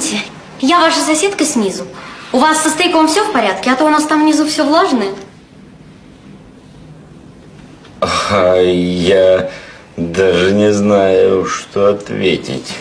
Извините, я ваша соседка снизу. У вас со стейком все в порядке, а то у нас там внизу все влажное. А я даже не знаю, что ответить.